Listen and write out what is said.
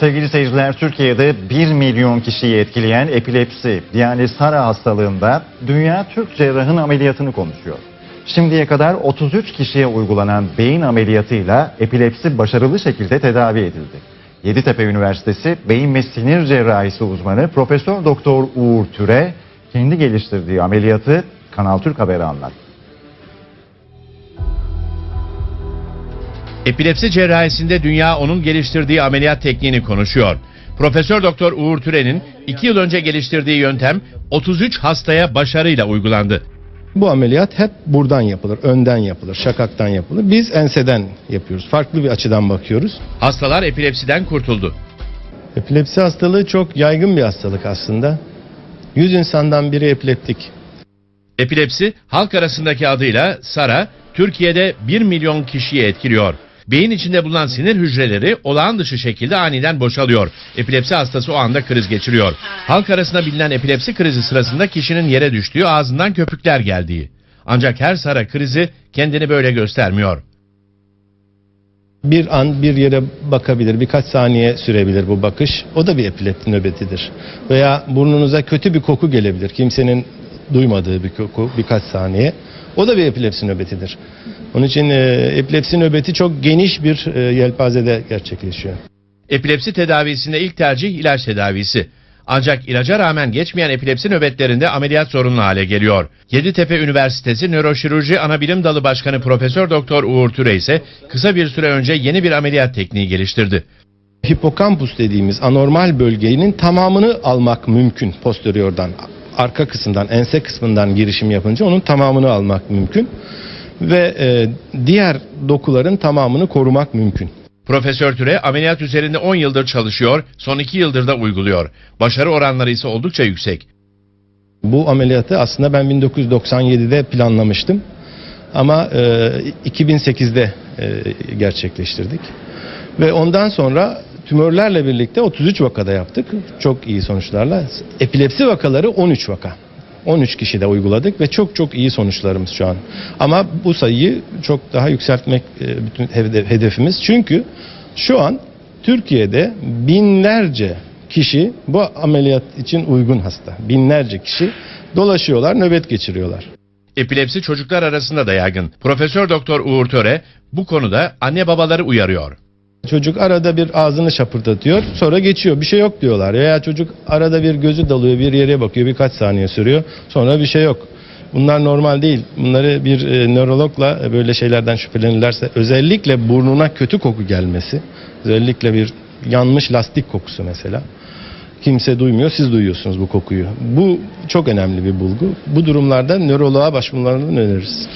Sevgili seyirciler, Türkiye'de 1 milyon kişiyi etkileyen epilepsi yani SARA hastalığında dünya Türk cerrahın ameliyatını konuşuyor. Şimdiye kadar 33 kişiye uygulanan beyin ameliyatıyla epilepsi başarılı şekilde tedavi edildi. Yeditepe Üniversitesi Beyin ve Sinir Cerrahisi uzmanı Profesör Doktor Uğur Türe kendi geliştirdiği ameliyatı Kanal Türk Haber'e anlattı. Epilepsi cerrahisinde dünya onun geliştirdiği ameliyat tekniğini konuşuyor. Profesör Doktor Uğur Türen'in 2 yıl önce geliştirdiği yöntem 33 hastaya başarıyla uygulandı. Bu ameliyat hep buradan yapılır, önden yapılır, şakaktan yapılır. Biz enseden yapıyoruz. Farklı bir açıdan bakıyoruz. Hastalar epilepsiden kurtuldu. Epilepsi hastalığı çok yaygın bir hastalık aslında. 100 insandan biri epileptik. Epilepsi halk arasındaki adıyla SARA Türkiye'de 1 milyon kişiyi etkiliyor. Beyin içinde bulunan sinir hücreleri olağan dışı şekilde aniden boşalıyor. Epilepsi hastası o anda kriz geçiriyor. Halk arasında bilinen epilepsi krizi sırasında kişinin yere düştüğü ağzından köpükler geldiği. Ancak her SARA krizi kendini böyle göstermiyor. Bir an bir yere bakabilir, birkaç saniye sürebilir bu bakış. O da bir epilepsi nöbetidir. Veya burnunuza kötü bir koku gelebilir. Kimsenin duymadığı bir koku birkaç saniye. O da bir epilepsi nöbetidir. Onun için e, epilepsi nöbeti çok geniş bir e, yelpazede gerçekleşiyor. Epilepsi tedavisinde ilk tercih ilaç tedavisi. Ancak ilaca rağmen geçmeyen epilepsi nöbetlerinde ameliyat zorunlu hale geliyor. Yeditepe Üniversitesi Nöroşirurji Anabilim Dalı Başkanı Profesör Doktor Uğur Türe ise kısa bir süre önce yeni bir ameliyat tekniği geliştirdi. Hipokampus dediğimiz anormal bölgenin tamamını almak mümkün posteriordan. Arka kısımdan, ense kısmından girişim yapınca onun tamamını almak mümkün. Ve e, diğer dokuların tamamını korumak mümkün. Profesör Türe ameliyat üzerinde 10 yıldır çalışıyor, son 2 yıldır da uyguluyor. Başarı oranları ise oldukça yüksek. Bu ameliyatı aslında ben 1997'de planlamıştım. Ama e, 2008'de e, gerçekleştirdik. Ve ondan sonra tümörlerle birlikte 33 vakada yaptık. Çok iyi sonuçlarla. Epilepsi vakaları 13 vaka. 13 kişi de uyguladık ve çok çok iyi sonuçlarımız şu an. Ama bu sayıyı çok daha yükseltmek e, bütün hede- hedefimiz. Çünkü şu an Türkiye'de binlerce kişi bu ameliyat için uygun hasta. Binlerce kişi dolaşıyorlar, nöbet geçiriyorlar. Epilepsi çocuklar arasında da yaygın. Profesör Doktor Uğur Töre bu konuda anne babaları uyarıyor. Çocuk arada bir ağzını şapırdatıyor, sonra geçiyor. Bir şey yok diyorlar. Veya çocuk arada bir gözü dalıyor, bir yere bakıyor, birkaç saniye sürüyor. Sonra bir şey yok. Bunlar normal değil. Bunları bir e, nörologla e, böyle şeylerden şüphelenirlerse özellikle burnuna kötü koku gelmesi, özellikle bir yanmış lastik kokusu mesela. Kimse duymuyor, siz duyuyorsunuz bu kokuyu. Bu çok önemli bir bulgu. Bu durumlarda nöroloğa başvurmalarını öneririz.